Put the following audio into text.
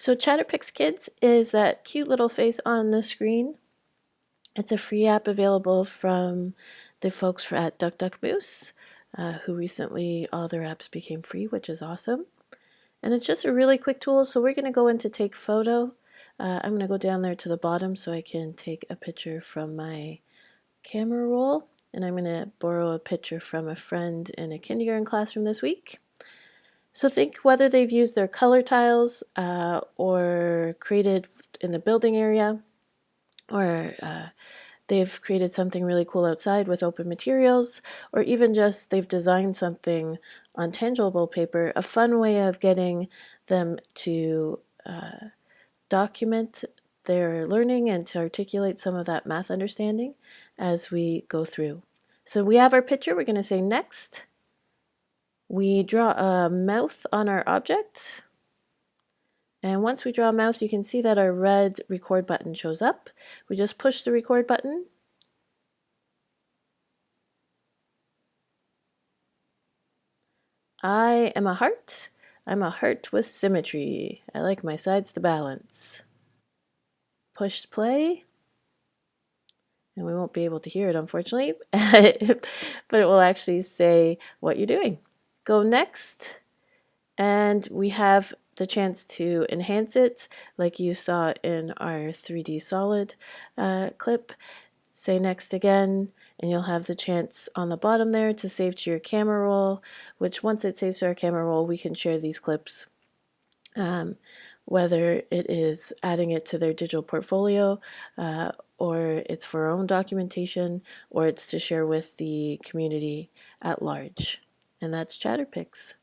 So Chatterpix Kids is that cute little face on the screen. It's a free app available from the folks at DuckDuckMoose, uh, who recently all their apps became free, which is awesome. And it's just a really quick tool. So we're going to go into take photo. Uh, I'm going to go down there to the bottom so I can take a picture from my camera roll. And I'm going to borrow a picture from a friend in a kindergarten classroom this week. So think whether they've used their color tiles uh, or created in the building area or uh, they've created something really cool outside with open materials or even just they've designed something on tangible paper, a fun way of getting them to uh, document their learning and to articulate some of that math understanding as we go through. So we have our picture, we're going to say next. We draw a mouth on our object. And once we draw a mouth, you can see that our red record button shows up. We just push the record button. I am a heart. I'm a heart with symmetry. I like my sides to balance. Push play. And we won't be able to hear it, unfortunately, but it will actually say what you're doing go next and we have the chance to enhance it like you saw in our 3D solid uh, clip. Say next again and you'll have the chance on the bottom there to save to your camera roll which once it saves to our camera roll we can share these clips um, whether it is adding it to their digital portfolio uh, or it's for our own documentation or it's to share with the community at large and that's Chatterpix.